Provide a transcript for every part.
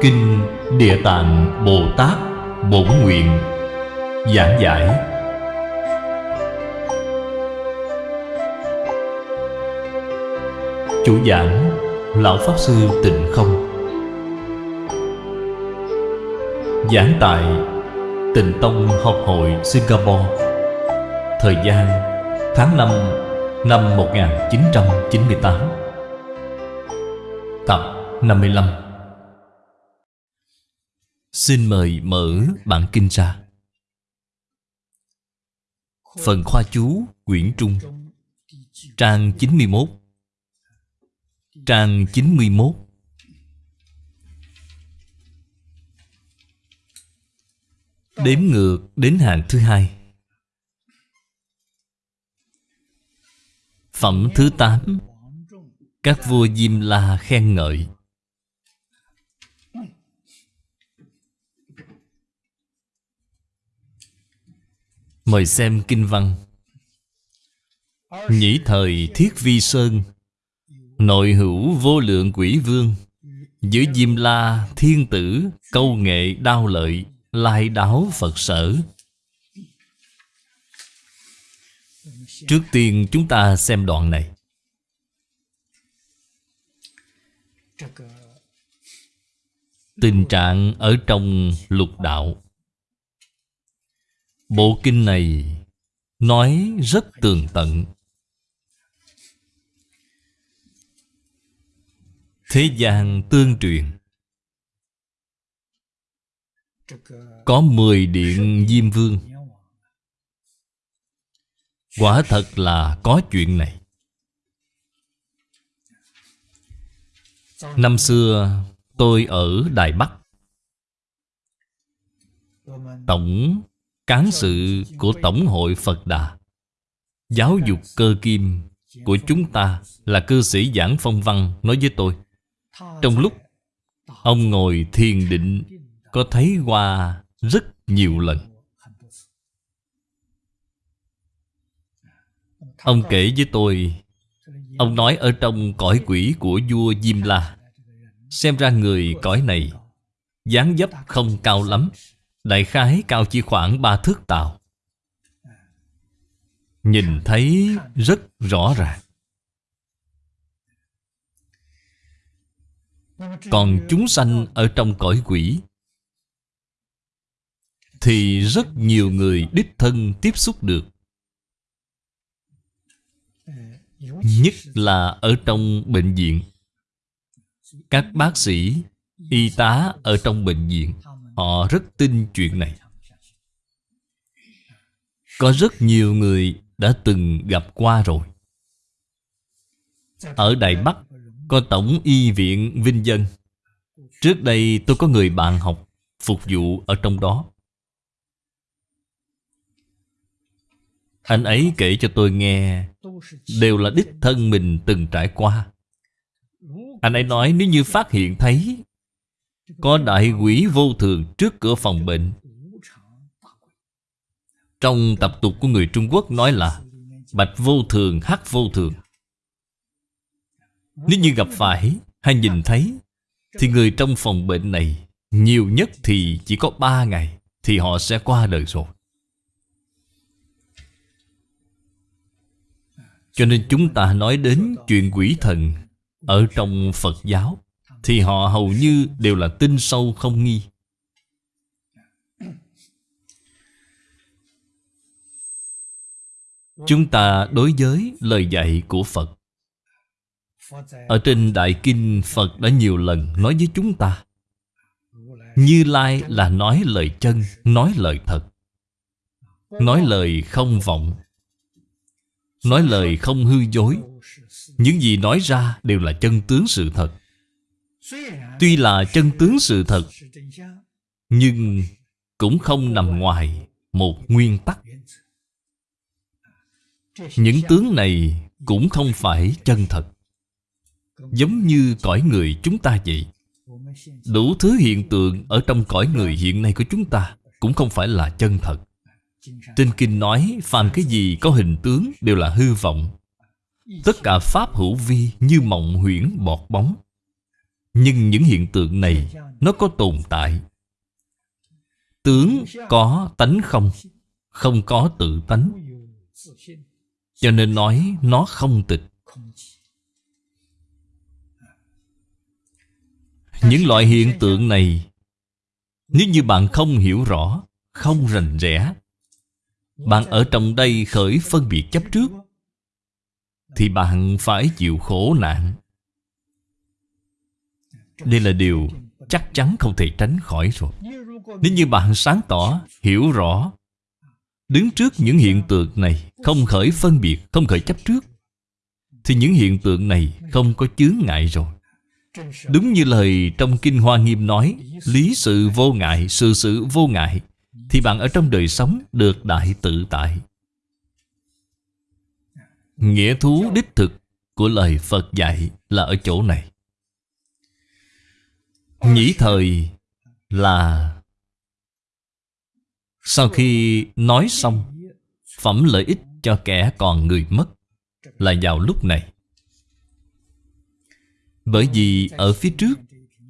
Kinh Địa Tạng Bồ Tát Bổn Nguyện Giảng giải. Chủ giảng, Lão Pháp Sư Tịnh Không. Giảng tại Tịnh Tông Học hội Singapore. Thời gian, tháng 5 năm 1998 Tập 55 Xin mời mở bản kinh ra. Phần khoa chú quyển trung, Trang 91 Trang 91 Đếm ngược đến hàng thứ hai. Phẩm thứ 8 Các vua Diêm La khen ngợi. Mời xem kinh văn. Nhĩ thời thiết vi sơn, Nội hữu vô lượng quỷ vương Giữa Diêm La thiên tử, Câu nghệ đao lợi, Lai đáo Phật sở. Trước tiên chúng ta xem đoạn này. Tình trạng ở trong lục đạo. Bộ kinh này nói rất tường tận. Thế gian tương truyền, Có 10 điện Diêm Vương. Quả thật là có chuyện này. Năm xưa, tôi ở Đài Bắc. Tổng Cán sự của Tổng hội Phật Đà. Giáo dục cơ kim của chúng ta Là cư sĩ giảng phong văn nói với tôi. Trong lúc Ông ngồi thiền định, Có thấy qua rất nhiều lần. Ông kể với tôi, Ông nói ở trong cõi quỷ của vua Diêm La, Xem ra người cõi này dáng dấp không cao lắm. Đại khái cao chỉ khoảng ba thước tàu. Nhìn thấy rất rõ ràng. Còn chúng sanh ở trong cõi quỷ Thì rất nhiều người đích thân tiếp xúc được. Nhất là ở trong bệnh viện. Các bác sĩ, y tá ở trong bệnh viện. Họ rất tin chuyện này. Có rất nhiều người đã từng gặp qua rồi. Ở Đài Bắc, có Tổng Y viện Vinh Dân. Trước đây tôi có người bạn học Phục vụ ở trong đó. Anh ấy kể cho tôi nghe, Đều là đích thân mình từng trải qua. Anh ấy nói nếu như phát hiện thấy có đại quỷ vô thường trước cửa phòng bệnh. Trong tập tục của người Trung Quốc nói là Bạch vô thường, hắc vô thường. Nếu như gặp phải hay nhìn thấy Thì người trong phòng bệnh này Nhiều nhất thì chỉ có ba ngày Thì họ sẽ qua đời rồi. Cho nên chúng ta nói đến chuyện quỷ thần Ở trong Phật giáo. Thì họ hầu như đều là tin sâu không nghi. Chúng ta đối với lời dạy của Phật. Ở trên Đại Kinh Phật đã nhiều lần nói với chúng ta Như Lai là nói lời chân, nói lời thật Nói lời không vọng Nói lời không hư dối. Những gì nói ra đều là chân tướng sự thật. Tuy là chân tướng sự thật, Nhưng cũng không nằm ngoài một nguyên tắc. Những tướng này cũng không phải chân thật. Giống như cõi người chúng ta vậy. Đủ thứ hiện tượng ở trong cõi người hiện nay của chúng ta Cũng không phải là chân thật. Trên kinh nói, phàm cái gì có hình tướng đều là hư vọng. Tất cả pháp hữu vi như mộng huyễn bọt bóng. Nhưng những hiện tượng này Nó có tồn tại. Tướng có tánh không Không có tự tánh. Cho nên nói nó không tịch. Những loại hiện tượng này, Nếu như bạn không hiểu rõ, Không rành rẽ, Bạn ở trong đây khởi phân biệt chấp trước, Thì bạn phải chịu khổ nạn. Đây là điều chắc chắn không thể tránh khỏi rồi. Nếu như bạn sáng tỏ, hiểu rõ Đứng trước những hiện tượng này Không khởi phân biệt, không khởi chấp trước Thì những hiện tượng này không có chướng ngại rồi. Đúng như lời trong Kinh Hoa Nghiêm nói Lý sự vô ngại, sự sự vô ngại Thì bạn ở trong đời sống được đại tự tại. Nghĩa thú đích thực của lời Phật dạy là ở chỗ này. Nhĩ thời là Sau khi nói xong, Phẩm lợi ích cho kẻ còn người mất Là vào lúc này. Bởi vì ở phía trước,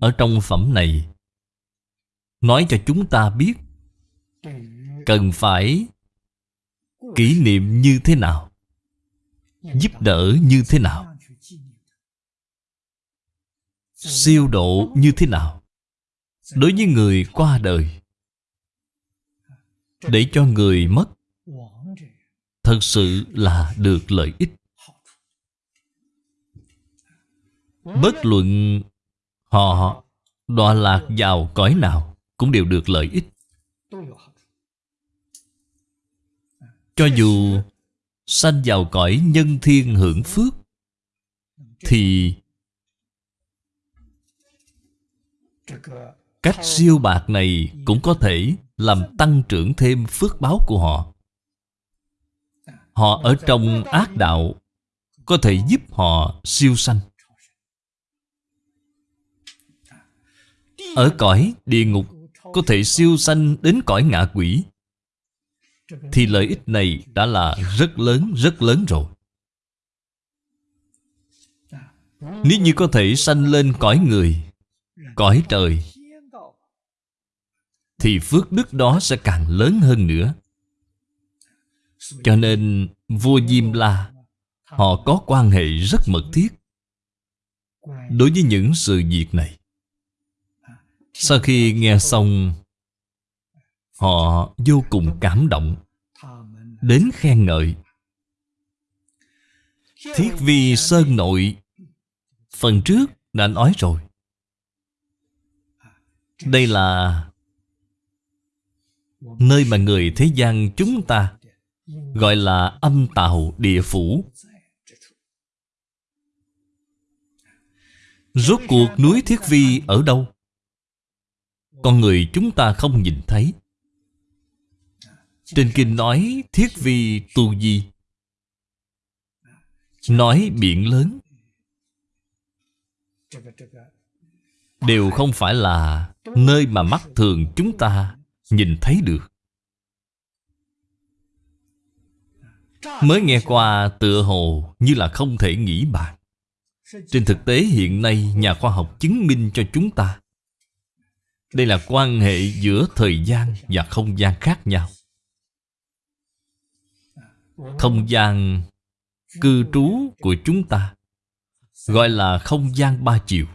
Ở trong phẩm này, Nói cho chúng ta biết Cần phải Kỷ niệm như thế nào, Giúp đỡ như thế nào. Siêu độ như thế nào? Đối với người qua đời, Để cho người mất, Thật sự là được lợi ích. Bất luận họ đọa lạc vào cõi nào Cũng đều được lợi ích. Cho dù sanh vào cõi nhân thiên hưởng phước, Thì Cách siêu bạc này cũng có thể làm tăng trưởng thêm phước báo của họ. Họ ở trong ác đạo Có thể giúp họ siêu sanh. Ở cõi địa ngục Có thể siêu sanh đến cõi ngạ quỷ. Thì lợi ích này đã là rất lớn, rất lớn rồi. Nếu như có thể sanh lên cõi người Cõi trời, Thì phước đức đó sẽ càng lớn hơn nữa. Cho nên, vua Diêm La, Họ có quan hệ rất mật thiết Đối với những sự việc này. Sau khi nghe xong, Họ vô cùng cảm động, Đến khen ngợi. Thiết vi sơn nội, Phần trước đã nói rồi đây là Nơi mà người thế gian chúng ta Gọi là âm tào địa phủ. Rốt cuộc núi Thiết Vi ở đâu? Con người chúng ta không nhìn thấy. Trên kinh nói thiết vi tu di. Nói biển lớn. Đều không phải là Nơi mà mắt thường chúng ta Nhìn thấy được. Mới nghe qua tựa hồ Như là không thể nghĩ bàn. Trên thực tế hiện nay Nhà khoa học chứng minh cho chúng ta, đây là quan hệ giữa thời gian và không gian khác nhau. Không gian cư trú của chúng ta Gọi là không gian ba chiều.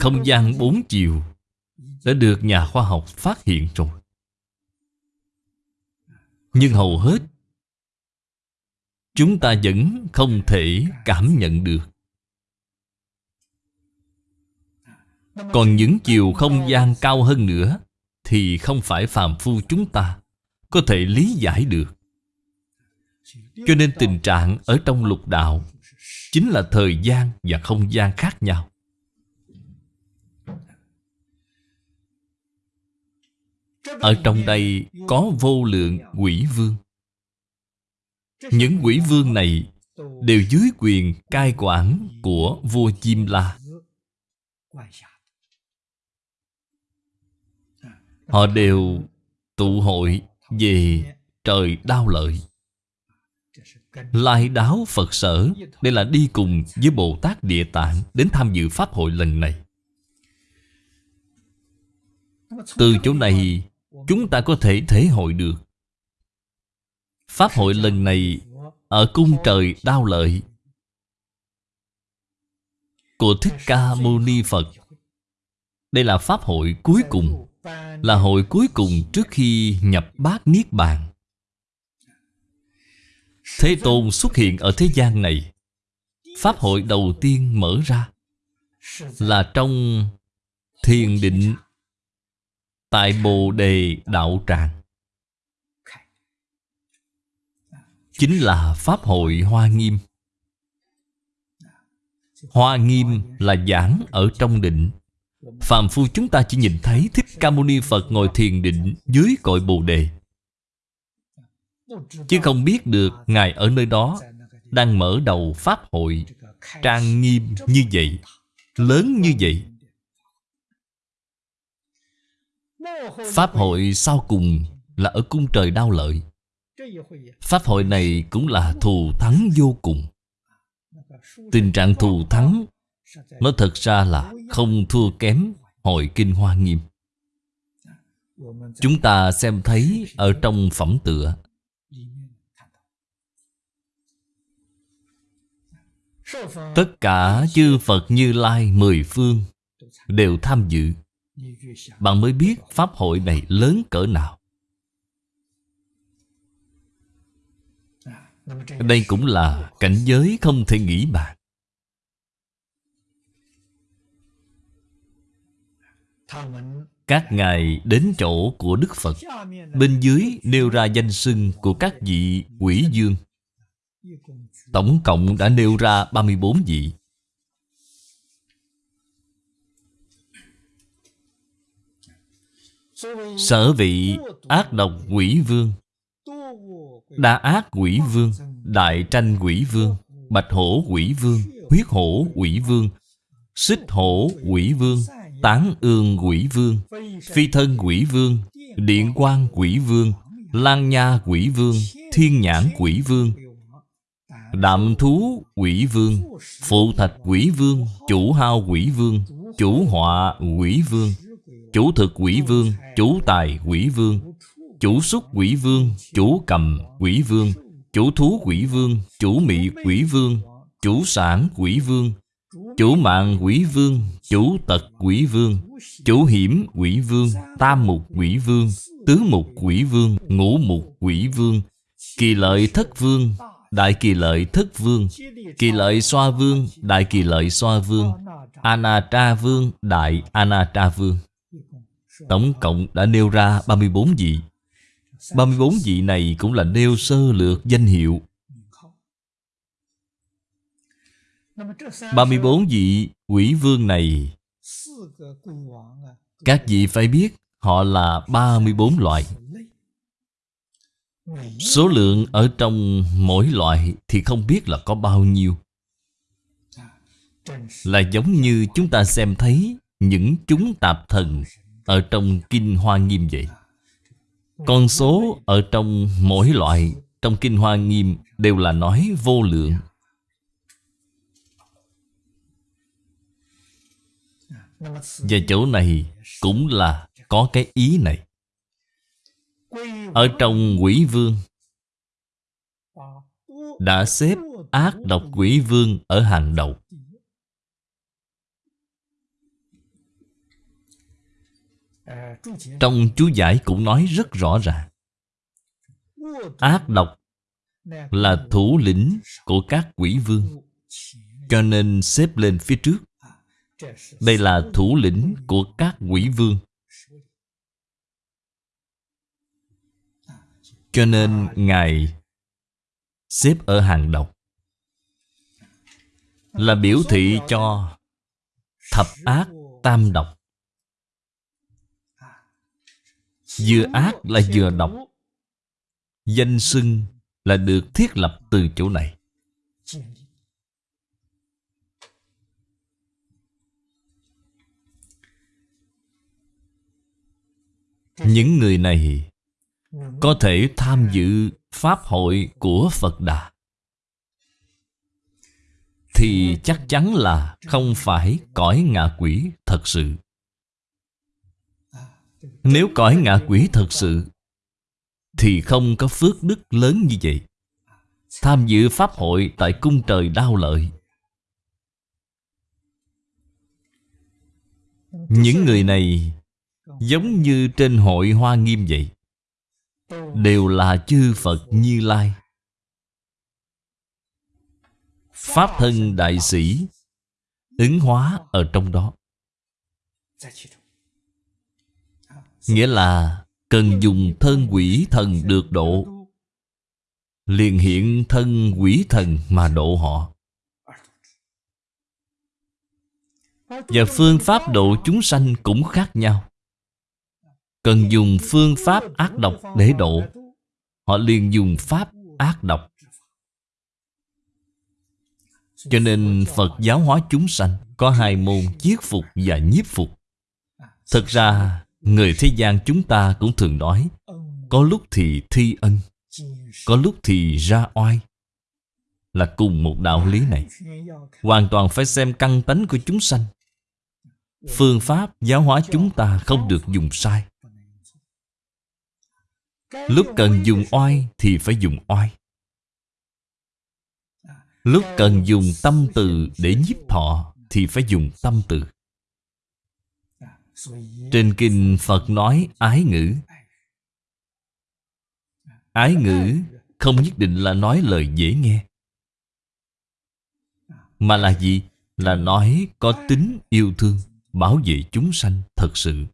Không gian bốn chiều Đã được nhà khoa học phát hiện rồi. Nhưng hầu hết, Chúng ta vẫn không thể cảm nhận được. Còn những chiều không gian cao hơn nữa Thì không phải phàm phu chúng ta Có thể lý giải được. Cho nên tình trạng ở trong lục đạo Chính là thời gian và không gian khác nhau. Ở trong đây có vô lượng quỷ vương. Những quỷ vương này Đều dưới quyền cai quản của vua Chim La. Họ đều tụ hội về trời đau lợi. Lai đáo Phật sở Đây là đi cùng với Bồ Tát Địa Tạng Đến tham dự Pháp hội lần này. Từ chỗ này Chúng ta có thể thể hội được. Pháp hội lần này Ở cung trời đao lợi. Của Thích Ca Mâu Ni Phật. Đây là Pháp hội cuối cùng, Là hội cuối cùng trước khi nhập bát Niết Bàn. Thế Tôn xuất hiện ở thế gian này. Pháp hội đầu tiên mở ra Là trong thiền định Tại Bồ Đề Đạo Tràng. Chính là Pháp hội Hoa Nghiêm. Hoa Nghiêm là giảng ở trong định. Phạm phu chúng ta chỉ nhìn thấy Thích Ca Mâu Ni Phật ngồi thiền định dưới cội Bồ Đề. Chứ không biết được Ngài ở nơi đó Đang mở đầu Pháp hội Trang nghiêm như vậy, Lớn như vậy. Pháp hội sau cùng Là ở cung trời đau lợi. Pháp hội này cũng là thù thắng vô cùng. Tình trạng thù thắng, Nó thật ra là không thua kém Hội Kinh Hoa Nghiêm. Chúng ta xem thấy ở trong phẩm tựa. Tất cả chư Phật Như Lai mười phương Đều tham dự. Bạn mới biết Pháp hội này lớn cỡ nào. Đây cũng là cảnh giới không thể nghĩ bàn. Các ngài đến chỗ của Đức Phật. Bên dưới nêu ra danh xưng của các vị quỷ dương. Tổng cộng đã nêu ra 34 vị. Sở vị ác độc quỷ vương Đa ác quỷ vương Đại tranh quỷ vương Bạch hổ quỷ vương Huyết hổ quỷ vương Xích hổ quỷ vương Tán ương quỷ vương Phi thân quỷ vương Điện quan quỷ vương Lan nha quỷ vương Thiên nhãn quỷ vương Đạm thú quỷ vương Phụ thạch quỷ vương Chủ hao quỷ vương Chủ họa quỷ vương Chủ thực quỷ vương, Chủ tài quỷ vương. Chủ xúc quỷ vương, Chủ cầm quỷ vương. Chủ thú quỷ vương, Chủ mị quỷ vương. Chủ sản quỷ vương. Chủ mạng quỷ vương, Chủ tật quỷ vương. Chủ hiểm quỷ vương, Tam mục quỷ vương. Tứ mục quỷ vương, Ngũ mục quỷ vương. Kỳ lợi thất vương, Đại kỳ lợi thất vương. Kỳ lợi xoa vương, Đại kỳ lợi xoa vương. Anatra vương Đại Anatra vương Tổng cộng đã nêu ra 34 vị. 34 vị này cũng là nêu sơ lược danh hiệu. 34 vị quỷ vương này, Các vị phải biết Họ là 34 loại. Số lượng ở trong mỗi loại Thì không biết là có bao nhiêu. Là giống như chúng ta xem thấy Những chúng tạp thần. Ở trong Kinh Hoa Nghiêm vậy? Con số ở trong mỗi loại Trong Kinh Hoa Nghiêm Đều là nói vô lượng. Và chỗ này cũng là có cái ý này. Ở trong quỷ vương, Đã xếp ác độc quỷ vương ở hàng đầu. Trong chú giải cũng nói rất rõ ràng. Ác độc là thủ lĩnh của các quỷ vương, Cho nên xếp lên phía trước. Đây là thủ lĩnh của các quỷ vương. Cho nên Ngài xếp ở hàng đầu Là biểu thị cho thập ác tam độc. Vừa ác là vừa độc. Danh xưng là được thiết lập từ chỗ này. Những người này Có thể tham dự Pháp hội của Phật Đà. Thì chắc chắn là không phải cõi ngạ quỷ thật sự. Nếu cõi ngạ quỷ thật sự, Thì không có phước đức lớn như vậy. Tham dự Pháp hội tại cung trời đau lợi. Những người này Giống như trên hội Hoa Nghiêm vậy. Đều là chư Phật Như Lai. Pháp thân đại sĩ Ứng hóa ở trong đó. Nghĩa là Cần dùng thân quỷ thần được độ. Liền hiện thân quỷ thần mà độ họ. Và phương pháp độ chúng sanh cũng khác nhau. Cần dùng phương pháp ác độc để độ. Họ liền dùng pháp ác độc. Cho nên Phật giáo hóa chúng sanh Có hai môn chiết phục và nhiếp phục. Thật ra Người thế gian chúng ta cũng thường nói, Có lúc thì thi ân, Có lúc thì ra oai. Là cùng một đạo lý này, Hoàn toàn phải xem căn tánh của chúng sanh. Phương pháp giáo hóa chúng ta không được dùng sai. Lúc cần dùng oai thì phải dùng oai. Lúc cần dùng tâm từ để nhiếp thọ Thì phải dùng tâm từ. Trên kinh Phật nói ái ngữ. Ái ngữ không nhất định là nói lời dễ nghe, Mà là gì? Là nói có tính yêu thương, Bảo vệ chúng sanh thật sự.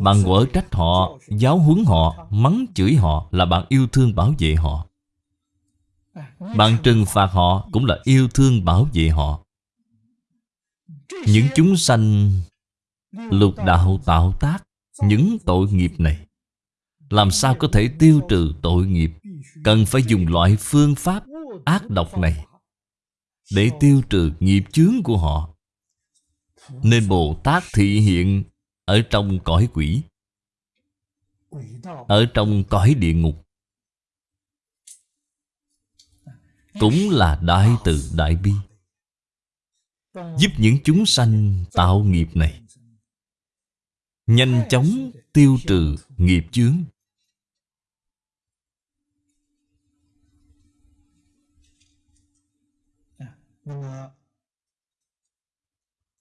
Bạn quở trách họ, Giáo huấn họ, Mắng chửi họ Là bạn yêu thương bảo vệ họ. Bạn trừng phạt họ Cũng là yêu thương bảo vệ họ. Những chúng sanh Lục đạo tạo tác Những tội nghiệp này. Làm sao có thể tiêu trừ tội nghiệp? Cần phải dùng loại phương pháp ác độc này Để tiêu trừ nghiệp chướng của họ. Nên Bồ Tát thị hiện Ở trong cõi quỷ, Ở trong cõi địa ngục. Cũng là đại từ đại bi, Giúp những chúng sanh tạo nghiệp này. Nhanh chóng tiêu trừ nghiệp chướng.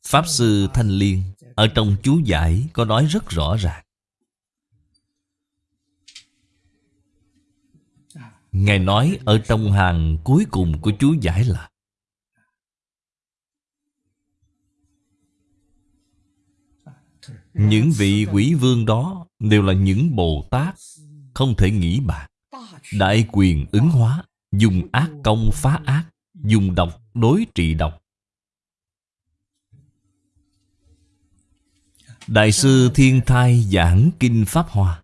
Pháp Sư Thanh Liên Ở trong chú giải có nói rất rõ ràng. Ngài nói ở trong hàng cuối cùng của chú giải là Những vị quỷ vương đó đều là những Bồ Tát, Không thể nghĩ bạc Đại quyền ứng hóa, Dùng ác công phá ác, Dùng độc đối trị độc. Đại sư Thiên Thai giảng Kinh Pháp Hoa.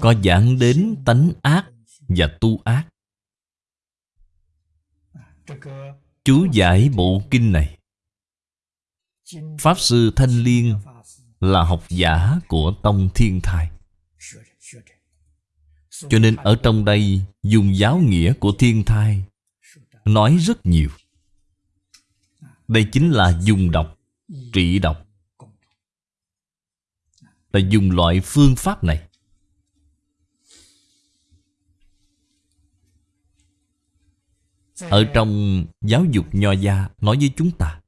Có giảng đến tánh ác và tu ác. Chú giải bộ kinh này. Pháp Sư Thanh Liên là học giả của Tông Thiên Thai. Cho nên ở trong đây, dùng giáo nghĩa của Thiên Thai Nói rất nhiều. Đây chính là dùng độc Trị độc Là dùng loại phương pháp này. Ở trong giáo dục nho gia Nói với chúng ta.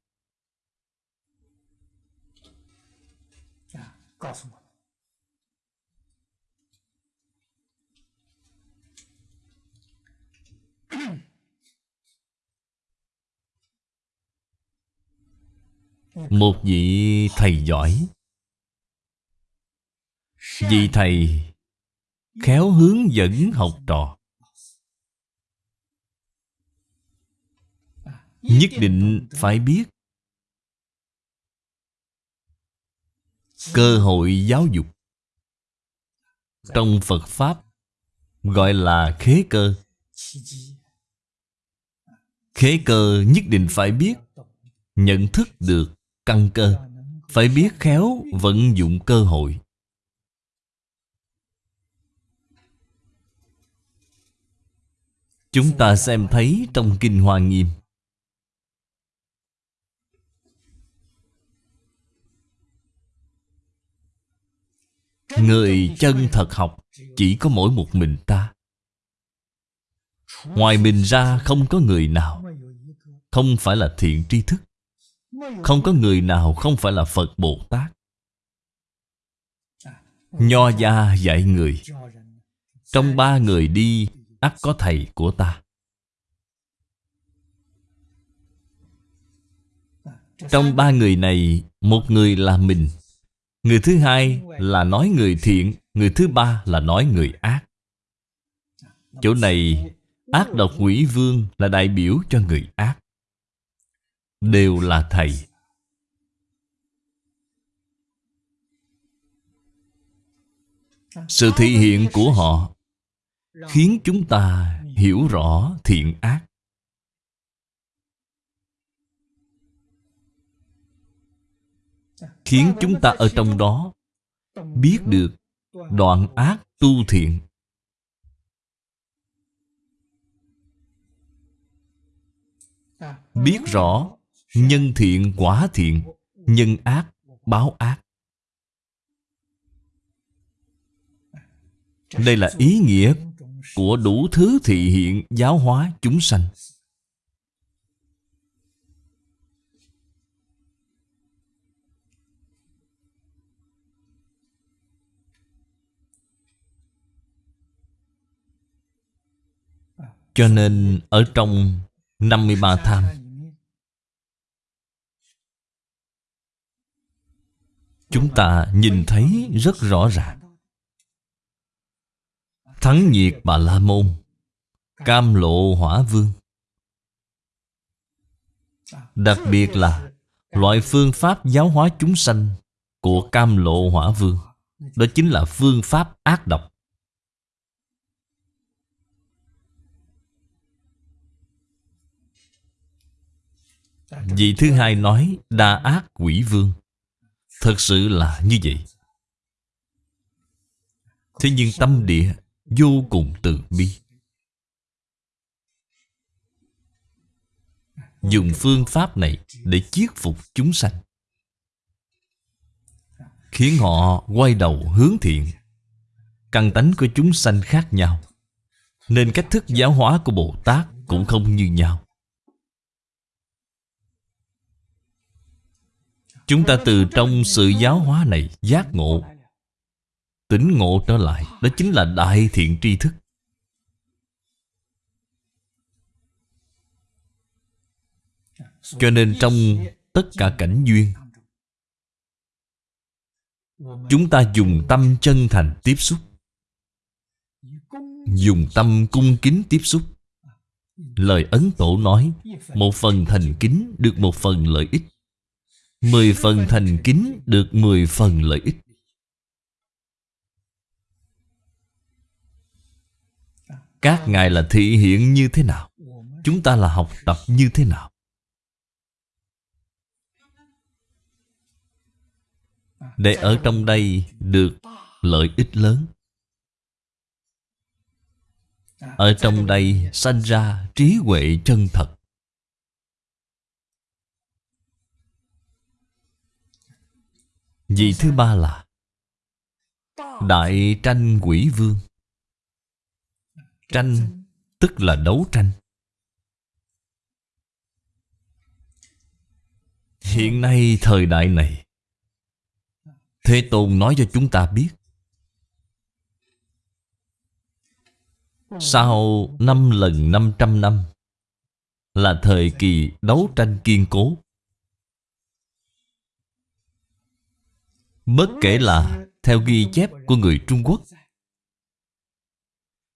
Một vị thầy giỏi. Vị thầy Khéo hướng dẫn học trò Nhất định phải biết. Cơ hội giáo dục. Trong Phật Pháp, Gọi là khế cơ. Khế cơ nhất định phải biết, Nhận thức được căn cơ. Phải biết khéo vận dụng cơ hội. Chúng ta xem thấy trong Kinh Hoa Nghiêm. Người chân thật học Chỉ có mỗi một mình ta. Ngoài mình ra không có người nào, Không phải là thiện tri thức. Không có người nào không phải là Phật Bồ Tát. Nho gia dạy người, Trong ba người đi, ắt có thầy của ta. Trong ba người này, Một người là mình Người thứ hai là nói người thiện, Người thứ ba là nói người ác. Chỗ này, Ác độc quỷ vương là đại biểu cho người ác. Đều là thầy. Sự thị hiện của họ Khiến chúng ta hiểu rõ thiện ác. Khiến chúng ta ở trong đó Biết được đoạn ác tu thiện Biết rõ nhân thiện quả thiện, Nhân ác báo ác Đây là ý nghĩa của đủ thứ thị hiện giáo hóa chúng sanh. Cho nên ở trong 53 tham, Chúng ta nhìn thấy rất rõ ràng. Thắng nhiệt Bà La Môn, Cam lộ hỏa vương. Đặc biệt là Loại phương pháp giáo hóa chúng sanh Của cam lộ hỏa vương, Đó chính là phương pháp ác độc. Vị thứ hai nói, đa ác quỷ vương. Thật sự là như vậy. Thế nhưng tâm địa vô cùng từ bi. Dùng phương pháp này để chiết phục chúng sanh. Khiến họ quay đầu hướng thiện. Căn tánh của chúng sanh khác nhau. Nên cách thức giáo hóa của bồ tát cũng không như nhau. Chúng ta từ trong sự giáo hóa này giác ngộ. Tỉnh ngộ trở lại, Đó chính là đại thiện tri thức. Cho nên trong tất cả cảnh duyên, Chúng ta dùng tâm chân thành tiếp xúc, Dùng tâm cung kính tiếp xúc. Lời Ấn Tổ nói, Một phần thành kính được một phần lợi ích. Mười phần thành kính được mười phần lợi ích. Các ngài là thị hiện như thế nào? Chúng ta là học tập như thế nào? Để ở trong đây được lợi ích lớn. Ở trong đây sanh ra trí huệ chân thật. Vị thứ ba là Đại tranh quỷ vương. Tranh tức là đấu tranh. Hiện nay thời đại này, Thế Tôn nói cho chúng ta biết, Sau năm lần năm trăm năm Là thời kỳ đấu tranh kiên cố Bất kể là theo ghi chép của người Trung Quốc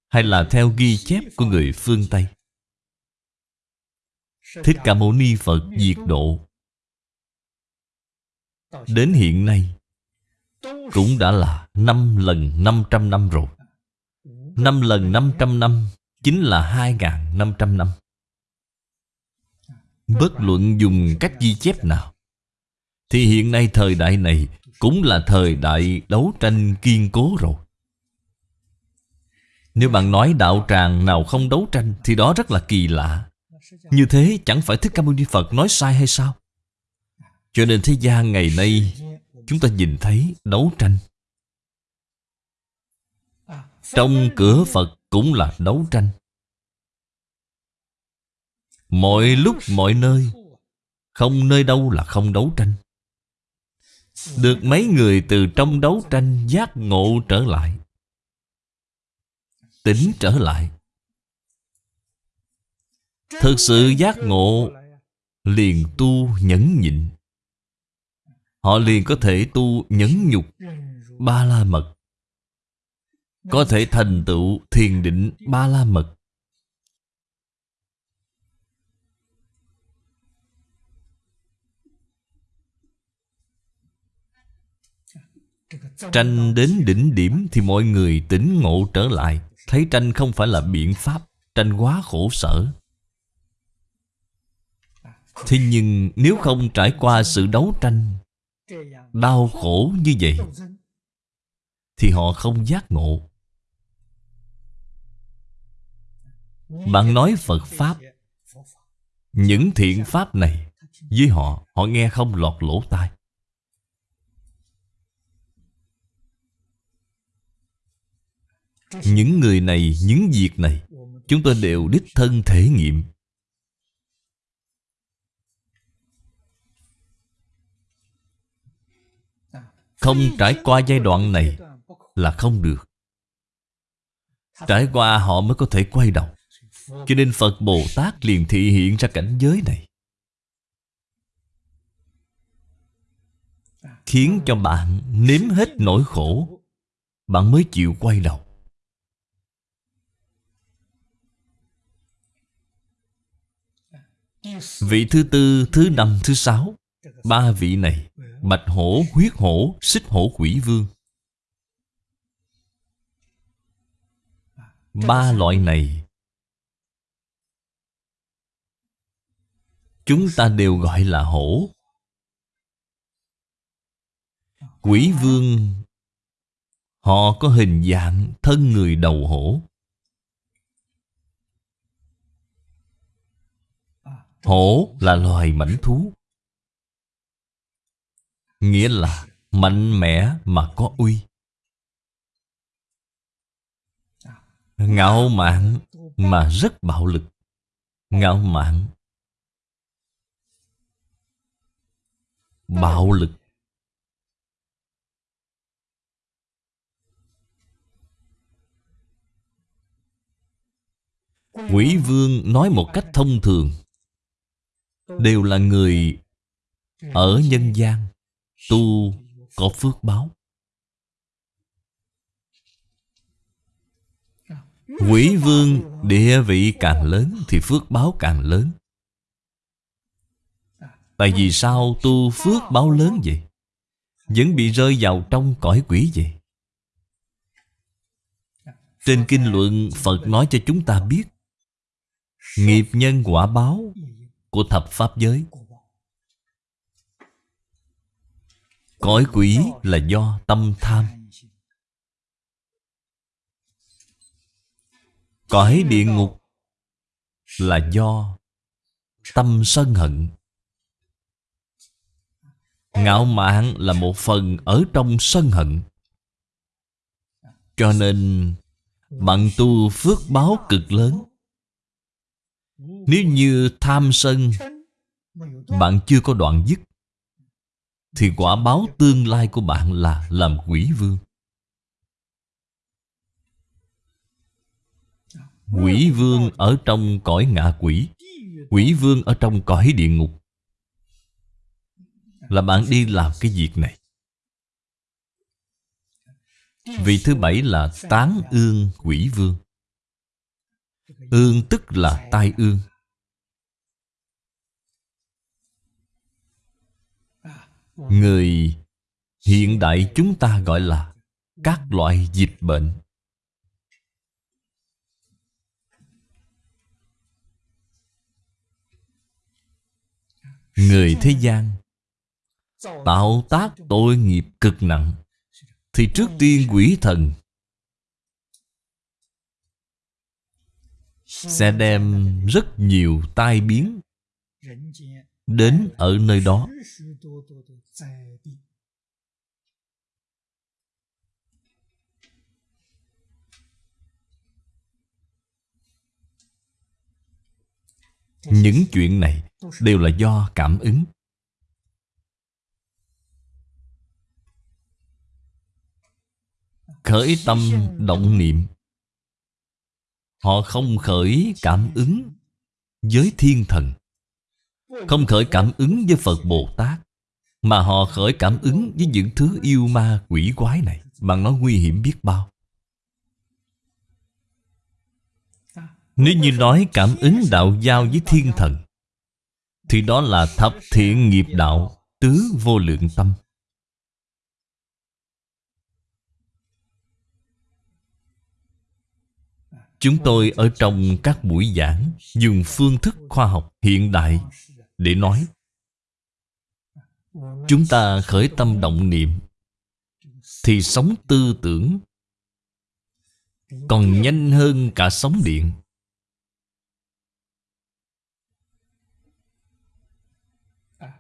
hay là theo ghi chép của người phương Tây. Thích Ca Mâu Ni Phật diệt độ. Đến hiện nay, Cũng đã là 5 lần 500 năm rồi. 5 lần 500 năm Chính là 2.500 năm. Bất luận dùng cách ghi chép nào, Thì hiện nay thời đại này cũng là thời đại đấu tranh kiên cố rồi. Nếu bạn nói đạo tràng nào không đấu tranh Thì đó rất là kỳ lạ. Như thế chẳng phải Thích Ca Mâu Ni Phật nói sai hay sao? Cho nên thế gian ngày nay, Chúng ta nhìn thấy đấu tranh. Trong cửa Phật cũng là đấu tranh. Mọi lúc mọi nơi, Không nơi đâu là không đấu tranh. Được mấy người từ trong đấu tranh giác ngộ trở lại. Tỉnh trở lại. Thực sự giác ngộ Liền tu nhẫn nhịn. Họ liền có thể tu nhẫn nhục Ba la mật. Có thể thành tựu thiền định ba la mật. Tranh đến đỉnh điểm thì mọi người tỉnh ngộ trở lại. Thấy tranh không phải là biện pháp, Tranh quá khổ sở. Thế nhưng nếu không trải qua sự đấu tranh, Đau khổ như vậy, Thì họ không giác ngộ. Bạn nói Phật Pháp, Những thiện Pháp này, Với họ Họ nghe không lọt lỗ tai. Những người này, những việc này Chúng tôi đều đích thân thể nghiệm. Không trải qua giai đoạn này Là không được. Trải qua họ mới có thể quay đầu. Cho nên Phật Bồ Tát liền thị hiện ra cảnh giới này. Khiến cho bạn nếm hết nỗi khổ Bạn mới chịu quay đầu. Vị thứ tư, thứ năm, thứ sáu. Ba vị này Bạch hổ, huyết hổ, xích hổ quỷ vương. Ba loại này Chúng ta đều gọi là hổ. Quỷ vương Họ có hình dạng thân người đầu hổ. Hổ là loài mảnh thú. Nghĩa là mạnh mẽ mà có uy. Ngạo mạn mà rất bạo lực. Ngạo mạn. Bạo lực. Quỷ vương nói một cách thông thường. Đều là người Ở nhân gian Tu có phước báo. Quỷ vương địa vị càng lớn Thì phước báo càng lớn. Tại vì sao tu phước báo lớn vậy? Vẫn bị rơi vào trong cõi quỷ vậy? Trên kinh luận Phật nói cho chúng ta biết Nghiệp nhân quả báo của thập pháp giới. Cõi quỷ là do tâm tham. Cõi địa ngục là do tâm sân hận. Ngạo mạn là một phần ở trong sân hận. Cho nên, bạn tu phước báo cực lớn. Nếu như tham sân, Bạn chưa có đoạn dứt, thì quả báo tương lai của bạn là làm quỷ vương. Quỷ vương ở trong cõi ngạ quỷ Quỷ vương ở trong cõi địa ngục. Là bạn đi làm cái việc này. Vị thứ bảy là tán ương quỷ vương. Ương tức là tai ương. Người hiện đại chúng ta gọi là các loại dịch bệnh. Người thế gian Tạo tác tội nghiệp cực nặng, Thì trước tiên quỷ thần sẽ đem rất nhiều tai biến đến ở nơi đó. Những chuyện này đều là do cảm ứng. Khởi tâm động niệm Họ không khởi cảm ứng với thiên thần, Không khởi cảm ứng với Phật Bồ Tát, Mà họ khởi cảm ứng với những thứ yêu ma quỷ quái này. Mà nó nguy hiểm biết bao. Nếu như nói cảm ứng đạo giao với thiên thần, Thì đó là thập thiện nghiệp đạo Tứ vô lượng tâm. Chúng tôi ở trong các buổi giảng dùng phương thức khoa học hiện đại để nói. Chúng ta khởi tâm động niệm thì sống tư tưởng còn nhanh hơn cả sóng điện.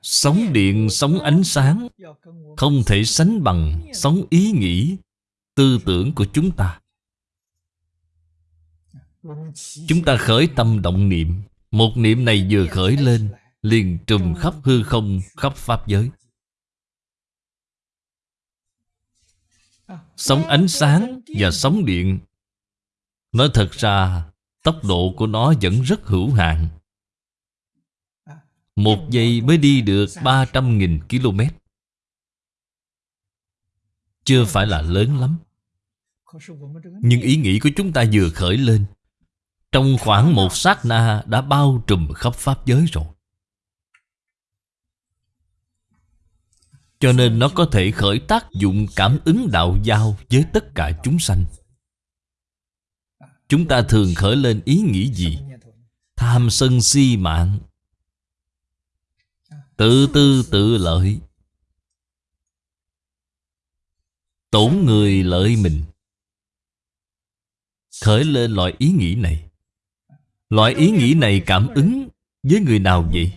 Sóng điện, sóng ánh sáng Không thể sánh bằng sóng ý nghĩ Tư tưởng của chúng ta. Chúng ta khởi tâm động niệm. Một niệm này vừa khởi lên, Liền trùm khắp hư không, Khắp Pháp giới. Sóng ánh sáng và sóng điện. Nói thật ra, Tốc độ của nó vẫn rất hữu hạn. Một giây mới đi được 300.000 km. Chưa phải là lớn lắm. Nhưng ý nghĩ của chúng ta vừa khởi lên trong khoảng một sát na đã bao trùm khắp Pháp giới rồi. Cho nên nó có thể khởi tác dụng cảm ứng đạo giao với tất cả chúng sanh. Chúng ta thường khởi lên ý nghĩ gì? Tham sân si mạng. Tự tư tự lợi. Tổn người lợi mình. Khởi lên loại ý nghĩ này. Loại ý nghĩ này cảm ứng với người nào vậy?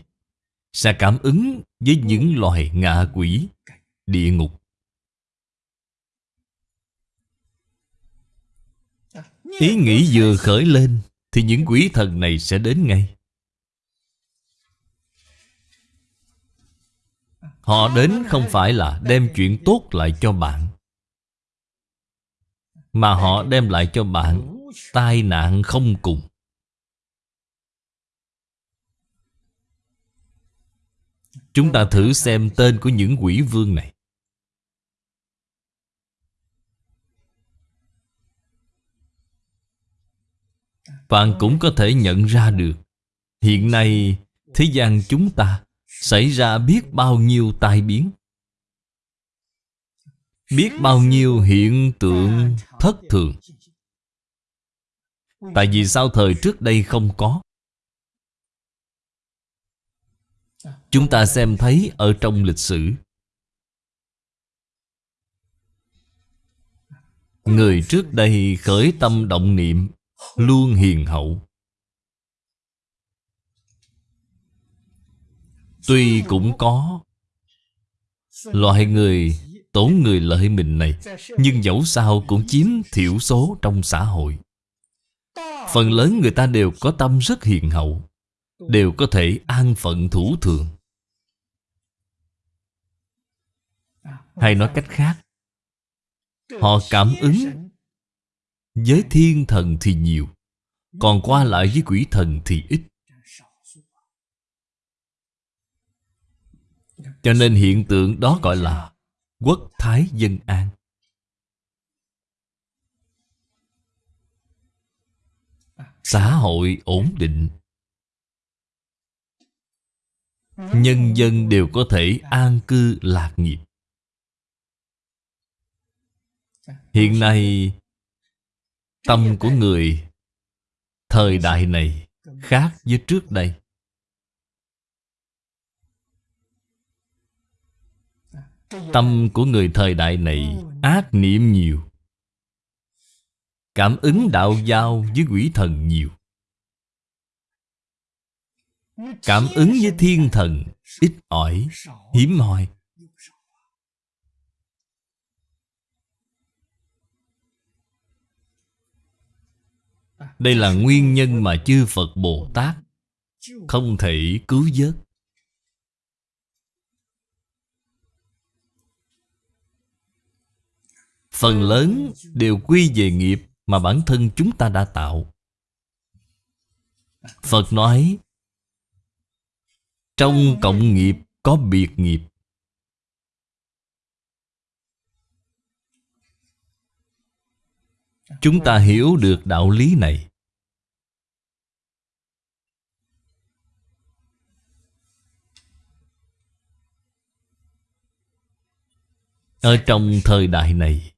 Sẽ cảm ứng với những loài ngạ quỷ, địa ngục. Ý nghĩ vừa khởi lên Thì những quỷ thần này sẽ đến ngay Họ đến không phải là đem chuyện tốt lại cho bạn Mà họ đem lại cho bạn Tai nạn không cùng Chúng ta thử xem tên của những quỷ vương này. Bạn cũng có thể nhận ra được, Hiện nay thế gian chúng ta Xảy ra biết bao nhiêu tai biến. Biết bao nhiêu hiện tượng thất thường. Tại vì sao thời trước đây không có? Chúng ta xem thấy ở trong lịch sử. Người trước đây khởi tâm động niệm, Luôn hiền hậu. Tuy cũng có Loại người tốn người lợi mình này, Nhưng dẫu sao cũng chiếm thiểu số trong xã hội. Phần lớn người ta đều có tâm rất hiền hậu, Đều có thể an phận thủ thường. Hay nói cách khác, Họ cảm ứng Với thiên thần thì nhiều, Còn qua lại với quỷ thần thì ít. Cho nên hiện tượng đó gọi là Quốc Thái Dân An. Xã hội ổn định. Nhân dân đều có thể an cư lạc nghiệp hiện nay tâm của người thời đại này khác với trước đây. Tâm của người thời đại này ác niệm nhiều. Cảm ứng đạo giao với quỷ thần nhiều. Cảm ứng với thiên thần ít ỏi hiếm hoi. Đây là nguyên nhân mà chư Phật Bồ Tát Không thể cứu vớt. Phần lớn đều quy về nghiệp Mà bản thân chúng ta đã tạo. Phật nói, Trong cộng nghiệp có biệt nghiệp Chúng ta hiểu được đạo lý này. Ở trong thời đại này,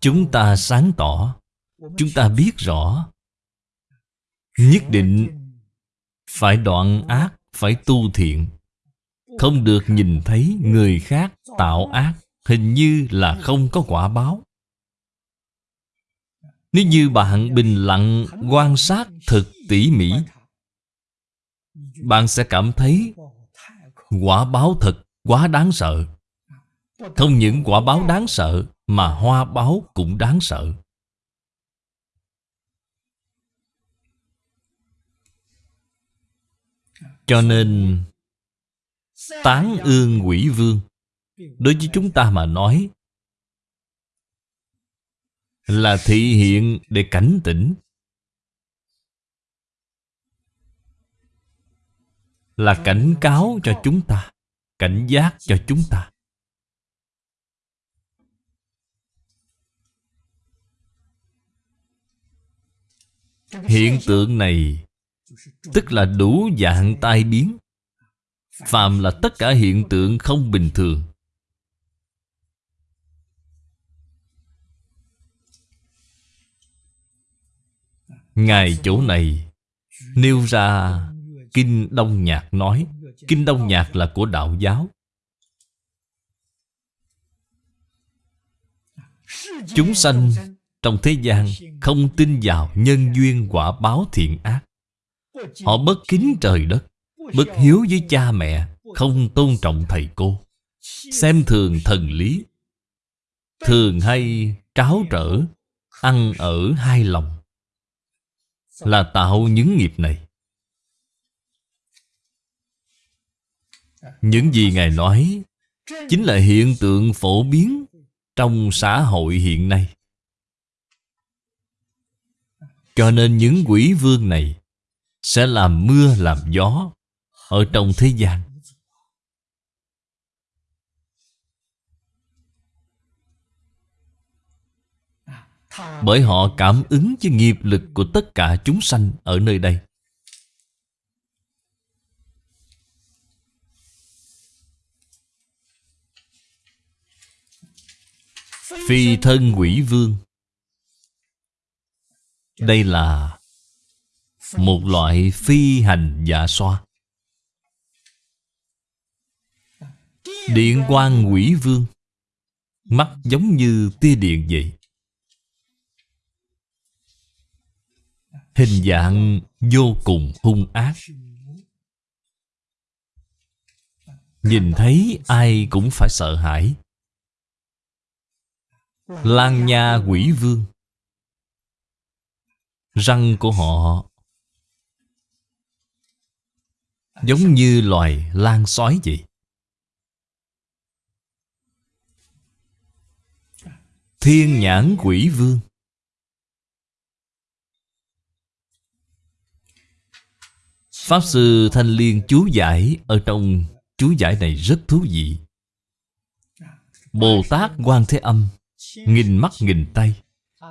Chúng ta sáng tỏ, Chúng ta biết rõ, Nhất định Phải đoạn ác, Phải tu thiện. Không được nhìn thấy người khác tạo ác. Hình như là không có quả báo. Nếu như bạn bình lặng quan sát thật tỉ mỉ, Bạn sẽ cảm thấy Quả báo thật quá đáng sợ. Không những quả báo đáng sợ, Mà hoa báo cũng đáng sợ. Cho nên, Tán ương quỷ vương. Đối với chúng ta mà nói, Là thị hiện để cảnh tỉnh. Là cảnh cáo cho chúng ta, Cảnh giác cho chúng ta. Hiện tượng này, Tức là đủ dạng tai biến. Phàm là tất cả hiện tượng không bình thường. Ngài chỗ này Nêu ra Kinh Đông Nhạc nói, Kinh Đông Nhạc là của đạo giáo. Chúng sanh trong thế gian Không tin vào nhân duyên quả báo thiện ác. Họ bất kính trời đất, Bất hiếu với cha mẹ, Không tôn trọng thầy cô. Xem thường thần lý, Thường hay tráo trở, Ăn ở hai lòng. Là tạo những nghiệp này. Những gì Ngài nói Chính là hiện tượng phổ biến Trong xã hội hiện nay. Cho nên những quỷ vương này Sẽ làm mưa làm gió Ở trong thế gian Bởi họ cảm ứng với nghiệp lực của tất cả chúng sanh ở nơi đây. Phi thân quỷ vương. Đây là Một loại phi hành dạ xoa. Điện quang quỷ vương. Mắt giống như tia điện vậy. Hình dạng vô cùng hung ác. Nhìn thấy ai cũng phải sợ hãi. Lan nha quỷ vương. Răng của họ Giống như loài lan sói vậy. Thiên nhãn quỷ vương. Pháp Sư Thanh Liên chú giải Ở trong chú giải này rất thú vị. Bồ Tát Quan Thế Âm, Nghìn mắt nghìn tay.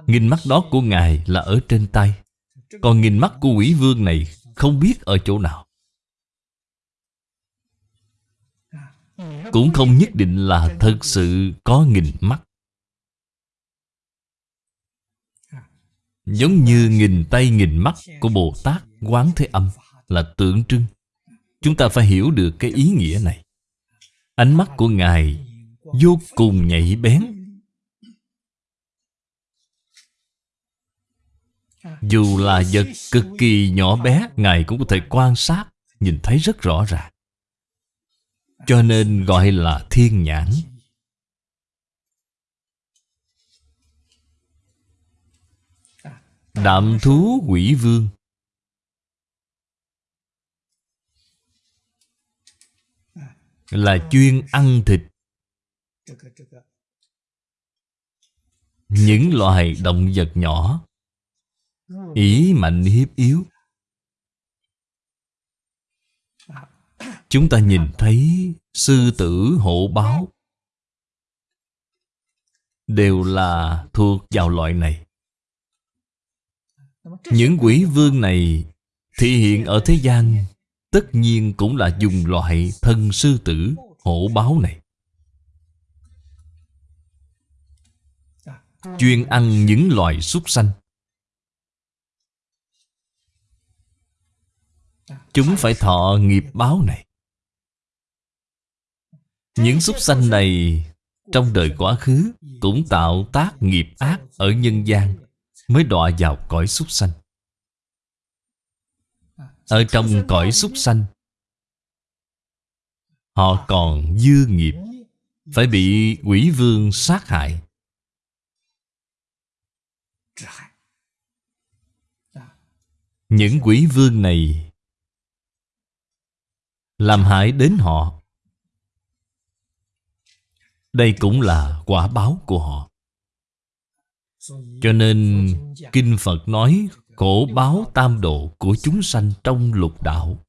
Nghìn mắt đó của Ngài là ở trên tay. Còn nghìn mắt của quỷ vương này Không biết ở chỗ nào. Cũng không nhất định là thật sự có nghìn mắt. Giống như nghìn tay nghìn mắt của Bồ Tát Quán Thế Âm. Là tượng trưng. Chúng ta phải hiểu được cái ý nghĩa này. Ánh mắt của Ngài vô cùng nhạy bén. Dù là vật cực kỳ nhỏ bé, Ngài cũng có thể quan sát, Nhìn thấy rất rõ ràng. Cho nên gọi là thiên nhãn. Đạm thú quỷ vương. Là chuyên ăn thịt. Những loài động vật nhỏ, Ý mạnh hiếp yếu. Chúng ta nhìn thấy sư tử, hổ, báo Đều là thuộc vào loại này. Những quỷ vương này Thị hiện ở thế gian Tất nhiên cũng là dùng loại thân sư tử hổ báo này. Chuyên ăn những loài súc sanh. Chúng phải thọ nghiệp báo này. Những súc sanh này Trong đời quá khứ Cũng tạo tác nghiệp ác Ở nhân gian Mới đọa vào cõi súc sanh. Ở trong cõi súc sanh, Họ còn dư nghiệp, Phải bị quỷ vương sát hại. Những quỷ vương này làm hại đến họ. Đây cũng là quả báo của họ. Cho nên kinh phật nói khổ báo tam độ của chúng sanh trong lục đạo.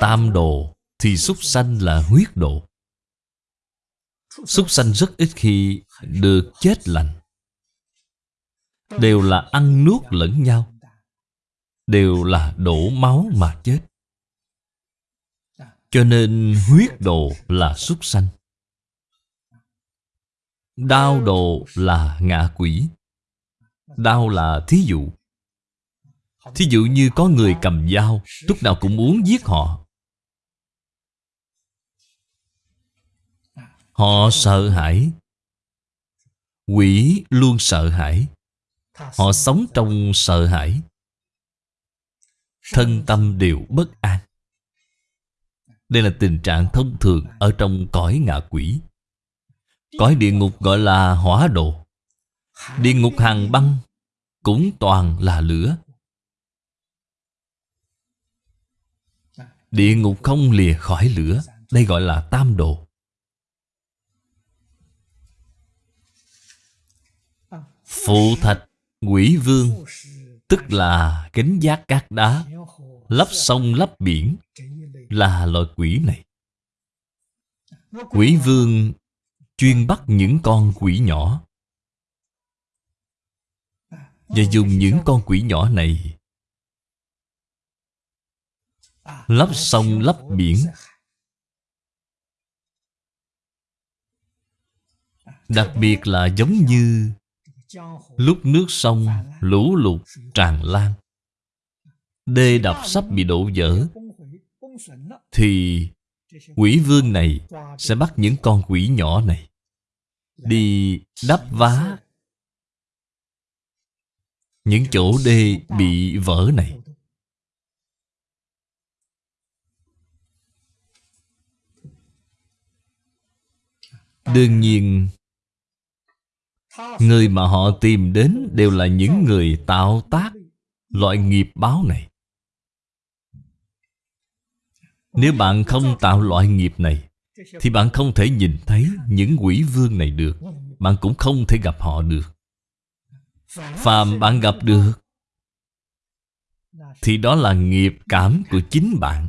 Tam độ thì súc sanh là huyết độ. Súc sanh rất ít khi được chết lành. Đều là ăn nuốt lẫn nhau. Đều là đổ máu mà chết. Cho nên huyết độ là súc sanh. Đau đồ là ngạ quỷ. Đau là thí dụ. Thí dụ như có người cầm dao, Lúc nào cũng muốn giết họ. Họ sợ hãi. Quỷ luôn sợ hãi. Họ sống trong sợ hãi. Thân tâm đều bất an. Đây là tình trạng thông thường Ở trong cõi ngạ quỷ. Cõi địa ngục gọi là hỏa độ Địa ngục hàng băng Cũng toàn là lửa. Địa ngục không lìa khỏi lửa, Đây gọi là tam độ Phụ thạch Quỷ vương, Tức là kính giác cát đá, Lấp sông lấp biển, Là loại quỷ này. Quỷ vương Chuyên bắt những con quỷ nhỏ. Và dùng những con quỷ nhỏ này Lấp sông, lấp biển, Đặc biệt là giống như Lúc nước sông lũ lụt tràn lan, Đê đập sắp bị đổ vỡ, Thì quỷ vương này sẽ bắt những con quỷ nhỏ này. Đi đắp vá Những chỗ đê bị vỡ này Đương nhiên, Người mà họ tìm đến đều là những người tạo tác, loại nghiệp báo này. Nếu bạn không tạo loại nghiệp này thì bạn không thể nhìn thấy những quỷ vương này được. Bạn cũng không thể gặp họ được. Phàm bạn gặp được, Thì đó là nghiệp cảm của chính bạn.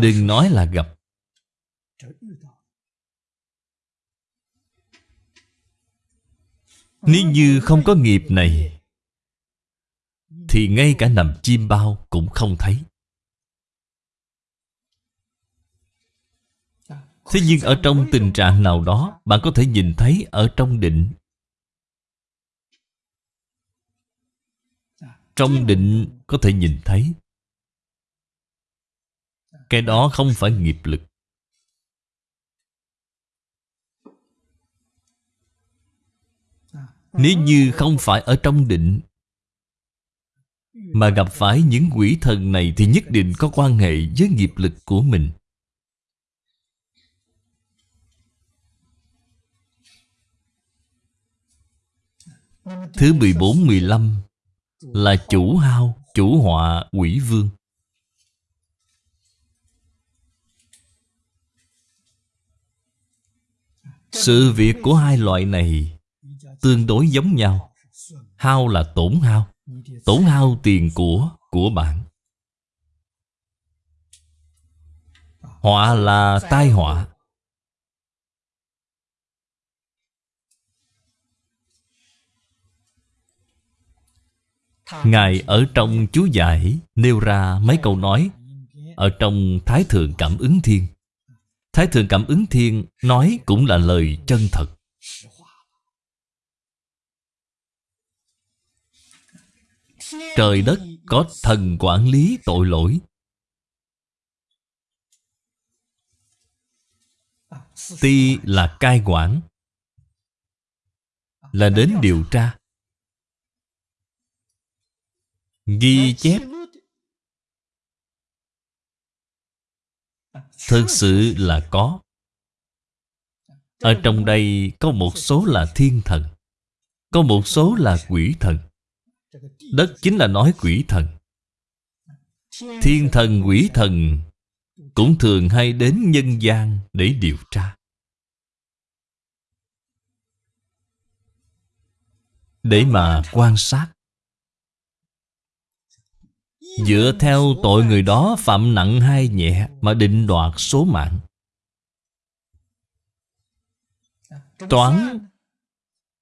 Đừng nói là gặp. Nếu như không có nghiệp này thì ngay cả nằm chim bao cũng không thấy. Thế nhưng ở trong tình trạng nào đó, Bạn có thể nhìn thấy ở trong định. Trong định có thể nhìn thấy. Cái đó không phải nghiệp lực. Nếu như không phải ở trong định mà gặp phải những quỷ thần này Thì nhất định có quan hệ với nghiệp lực của mình. Thứ 14, 15 Là chủ hao, chủ họa, quỷ vương. Sự việc của hai loại này Tương đối giống nhau. Hao là tổn hao Tổn hao tiền của của bạn. Họa là tai họa. Ngài ở trong chú giải nêu ra mấy câu nói Ở trong Thái Thượng Cảm ứng Thiên. Thái Thượng Cảm ứng Thiên nói cũng là lời chân thật. Trời đất, có thần quản lý tội lỗi. Ti là cai quản, Là đến điều tra. Ghi chép. Thực sự là có. Ở trong đây có một số là thiên thần, Có một số là quỷ thần. Đất chính là nói quỷ thần. Thiên thần, quỷ thần Cũng thường hay đến nhân gian để điều tra. Để mà quan sát. Dựa theo tội người đó phạm nặng hay nhẹ Mà định đoạt số mạng. Toán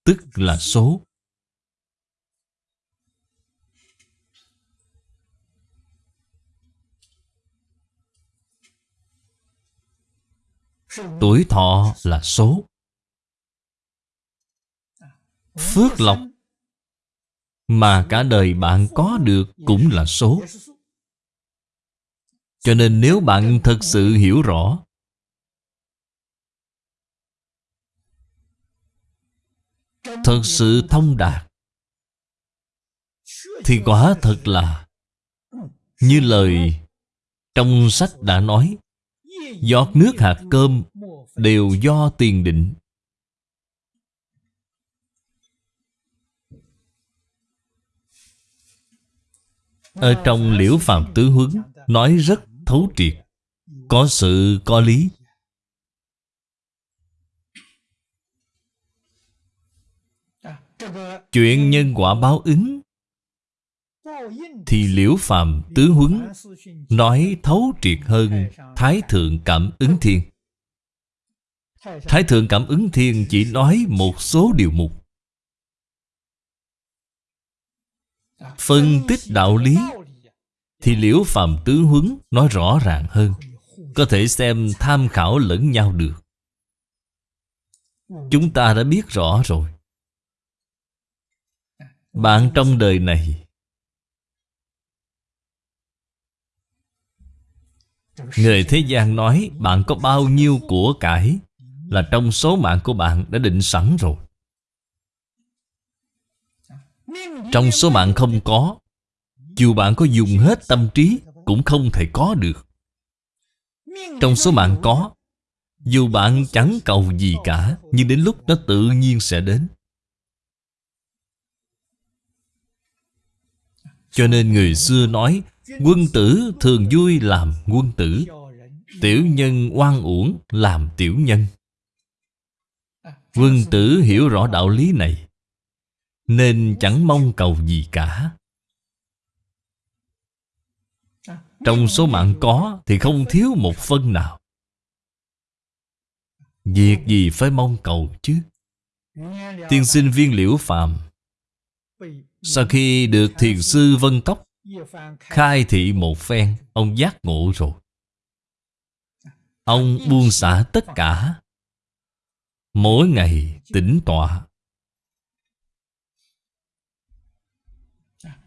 Tức là số. Tuổi thọ là số. Phước lộc Mà cả đời bạn có được cũng là số. Cho nên nếu bạn thật sự hiểu rõ Thật sự thông đạt, Thì quả thật là Như lời trong sách đã nói Giọt nước hạt cơm Đều do tiền định. Ở trong liễu phạm tứ huấn, Nói rất thấu triệt. Có sự, có lý. Chuyện nhân quả báo ứng thì liễu phàm tứ huấn, Nói thấu triệt hơn Thái Thượng Cảm ứng Thiên. Thái Thượng Cảm ứng Thiên chỉ nói một số điều mục. Phân tích đạo lý, Thì liễu phàm tứ huấn nói rõ ràng hơn, Có thể xem tham khảo lẫn nhau được. Chúng ta đã biết rõ rồi. Bạn trong đời này Người thế gian nói, bạn có bao nhiêu của cải Là trong số mạng của bạn đã định sẵn rồi. Trong số mạng không có, Dù bạn có dùng hết tâm trí Cũng không thể có được. Trong số mạng có, Dù bạn chẳng cầu gì cả, Nhưng đến lúc nó tự nhiên sẽ đến. Cho nên người xưa nói Quân tử thường vui làm quân tử, Tiểu nhân oan uổng làm tiểu nhân. Quân tử hiểu rõ đạo lý này, Nên chẳng mong cầu gì cả. Trong số mạng có Thì không thiếu một phân nào. Việc gì phải mong cầu chứ? Tiên sinh viên liễu phàm, Sau khi được thiền sư Vân Cốc Khai thị một phen, Ông giác ngộ rồi. Ông buông xả tất cả. Mỗi ngày tĩnh tọa.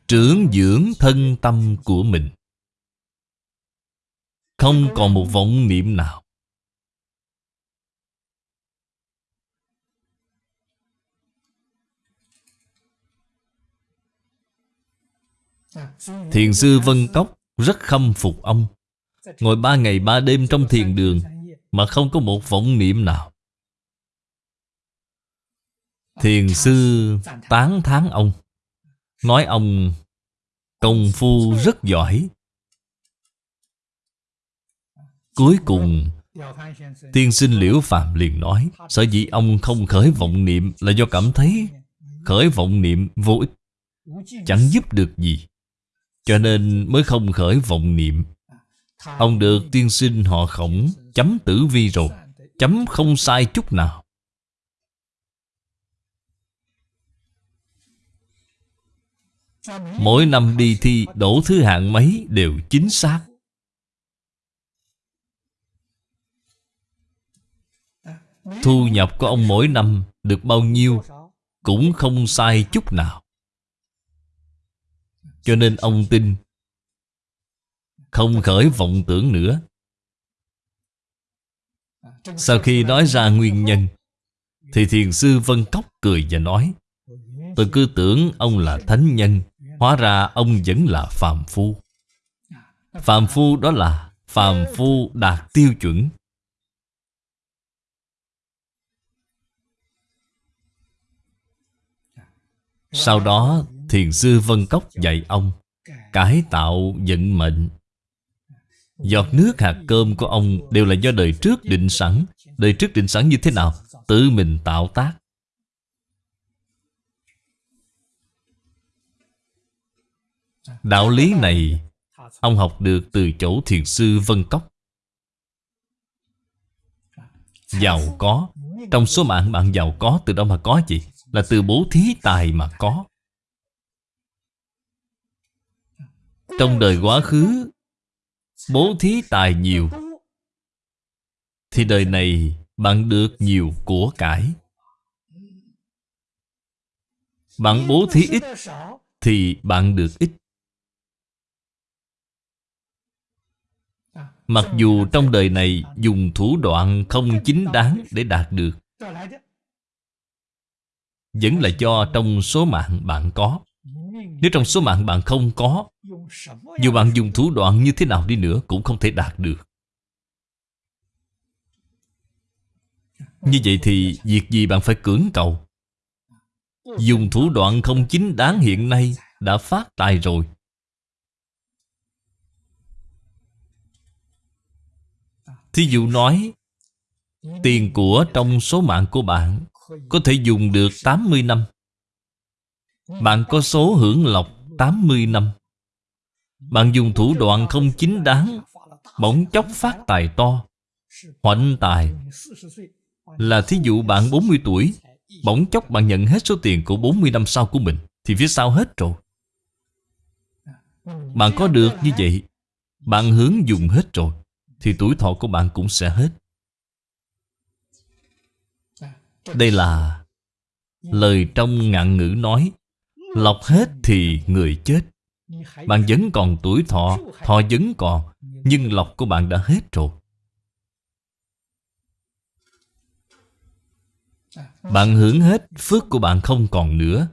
Trưởng dưỡng thân tâm của mình. Không còn một vọng niệm nào. Thiền sư Vân Cốc rất khâm phục ông. Ngồi ba ngày ba đêm trong thiền đường Mà không có một vọng niệm nào. Thiền sư tán thán ông. Nói ông, công phu rất giỏi. Cuối cùng, Tiên sinh Liễu Phạm liền nói, Sở dĩ ông không khởi vọng niệm Là do cảm thấy Khởi vọng niệm vô ích, Chẳng giúp được gì. Cho nên mới không khởi vọng niệm. Ông được tiên sinh họ khổng Chấm tử vi rồi, Chấm không sai chút nào. Mỗi năm đi thi, đổ thứ hạng mấy đều chính xác. Thu nhập của ông mỗi năm được bao nhiêu Cũng không sai chút nào. Cho nên ông tin. Không khởi vọng tưởng nữa. Sau khi nói ra nguyên nhân, Thì thiền sư Vân Cốc cười và nói, Tôi cứ tưởng ông là thánh nhân, Hóa ra ông vẫn là phàm phu. Phàm phu đó là Phàm phu đạt tiêu chuẩn. Sau đó Thiền sư Vân Cốc dạy ông, Cải tạo vận mệnh. Giọt nước, hạt cơm của ông Đều là do đời trước định sẵn. Đời trước định sẵn như thế nào? Tự mình tạo tác. Đạo lý này, Ông học được từ chỗ thiền sư Vân Cốc. Giàu có. Trong số mạng bạn giàu có, từ đâu mà có gì? Là từ bố thí tài mà có. Trong đời quá khứ, Bố thí tài nhiều. Thì đời này bạn được nhiều của cải. Bạn bố thí ít Thì bạn được ít. Mặc dù trong đời này dùng thủ đoạn không chính đáng để đạt được, Vẫn là do trong số mạng bạn có. Nếu trong số mạng bạn không có Dù bạn dùng thủ đoạn như thế nào đi nữa cũng không thể đạt được. Như vậy thì việc gì bạn phải cưỡng cầu? Dùng thủ đoạn không chính đáng hiện nay Đã phát tài rồi. Thí dụ nói, Tiền của trong số mạng của bạn Có thể dùng được 80 năm. Bạn có số hưởng lộc 80 năm. Bạn dùng thủ đoạn không chính đáng, Bỗng chốc phát tài to Hoạnh tài. Là thí dụ bạn 40 tuổi, Bỗng chốc bạn nhận hết số tiền của 40 năm sau của mình, Thì phía sau hết rồi. Bạn có được như vậy, Bạn hướng dùng hết rồi, thì tuổi thọ của bạn cũng sẽ hết. Đây là Lời trong ngạn ngữ nói Lọc hết thì người chết. Bạn vẫn còn tuổi thọ Thọ vẫn còn, Nhưng lọc của bạn đã hết rồi. Bạn hưởng hết, Phước của bạn không còn nữa.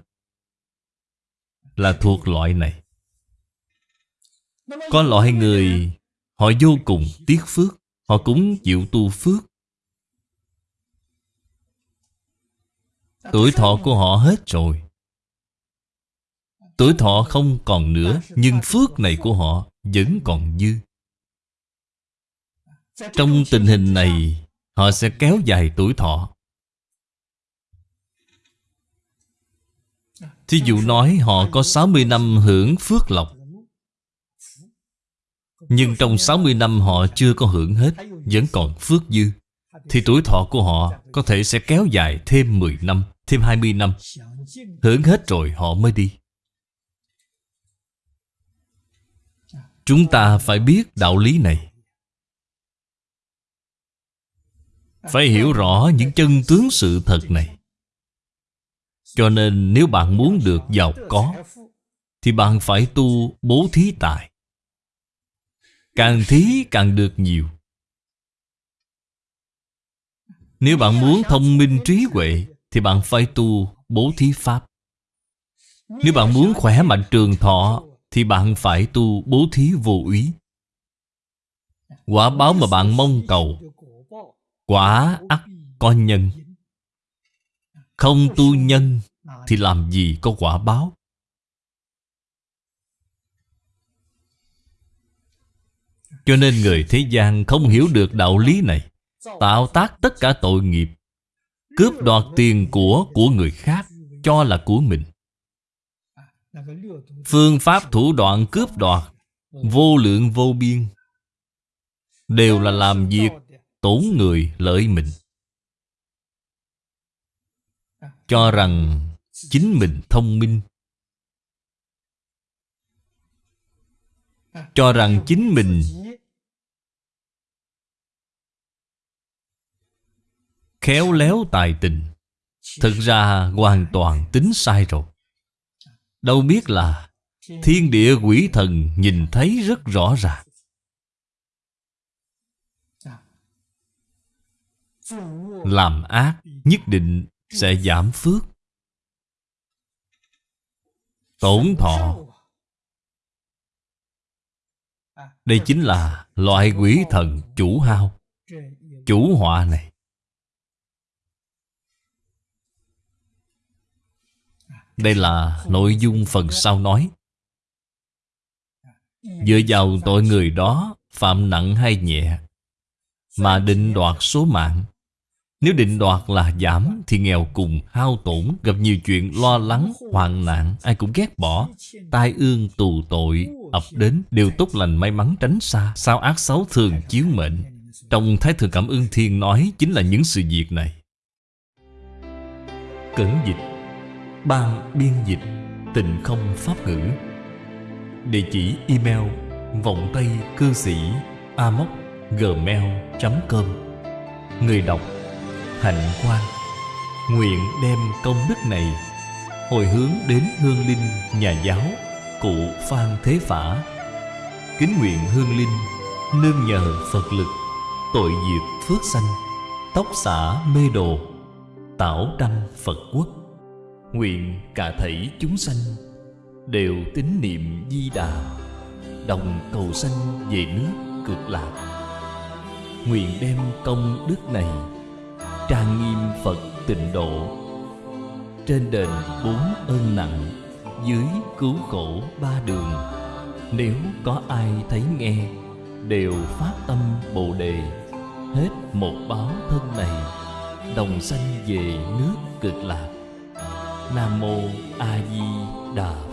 Là thuộc loại này. Có loại người, Họ vô cùng tiếc phước, Họ cũng chịu tu phước. Tuổi thọ của họ hết rồi. Tuổi thọ không còn nữa, Nhưng phước này của họ vẫn còn dư. Trong tình hình này, Họ sẽ kéo dài tuổi thọ. Thí dụ nói họ có 60 năm hưởng phước lộc. Nhưng trong 60 năm họ chưa có hưởng hết, Vẫn còn phước dư. Thì tuổi thọ của họ có thể sẽ kéo dài thêm 10 năm, Thêm 20 năm. Hưởng hết rồi họ mới đi. Chúng ta phải biết đạo lý này. Phải hiểu rõ những chân tướng sự thật này. Cho nên nếu bạn muốn được giàu có, Thì bạn phải tu bố thí tài. Càng thí càng được nhiều. Nếu bạn muốn thông minh trí huệ, Thì bạn phải tu bố thí pháp. Nếu bạn muốn khỏe mạnh trường thọ thì bạn phải tu bố thí vô úy Quả báo mà bạn mong cầu, Quả ắt có nhân. Không tu nhân Thì làm gì có quả báo? Cho nên người thế gian không hiểu được đạo lý này, Tạo tác tất cả tội nghiệp, Cướp đoạt tiền của của người khác Cho là của mình. Phương pháp thủ đoạn cướp đoạt, Vô lượng vô biên, Đều là làm việc tổn người lợi mình. Cho rằng chính mình thông minh. Cho rằng chính mình Khéo léo tài tình. Thực ra hoàn toàn tính sai rồi. Đâu biết là Thiên địa quỷ thần nhìn thấy rất rõ ràng. Làm ác nhất định sẽ giảm phước. Tổn thọ. Đây chính là loại quỷ thần chủ hao, Chủ họa này. Đây là nội dung phần sau nói. Dựa vào tội người đó Phạm nặng hay nhẹ Mà định đoạt số mạng. Nếu định đoạt là giảm Thì nghèo cùng hao tổn Gặp nhiều chuyện lo lắng, hoạn nạn Ai cũng ghét bỏ. Tai ương tù tội ập đến Đều tốt lành may mắn tránh xa. Sao ác xấu thường chiếu mệnh? Trong Thái Thượng Cảm ơn Thiên nói Chính là những sự việc này. Cẩn dịch. Ban biên dịch Tịnh không pháp ngữ. Địa chỉ email Vọng Tây Cư Sĩ Amoc Gmail.com Người đọc, Hạnh Quang. Nguyện đem công đức này Hồi hướng đến hương linh nhà giáo, Cụ Phan Thế Phả. Kính nguyện hương linh, Nương nhờ Phật lực, Tội diệt phước sanh, Tóc xả mê đồ, Tảo đăng Phật quốc. Nguyện cả thảy chúng sanh Đều tín niệm di đà, Đồng cầu sanh về nước cực lạc. Nguyện đem công đức này Trang nghiêm Phật tịnh độ. Trên đền bốn ơn nặng, Dưới cứu khổ ba đường, Nếu có ai thấy nghe, Đều phát tâm Bồ Đề. Hết một báo thân này, Đồng sanh về nước cực lạc nam mô a di đà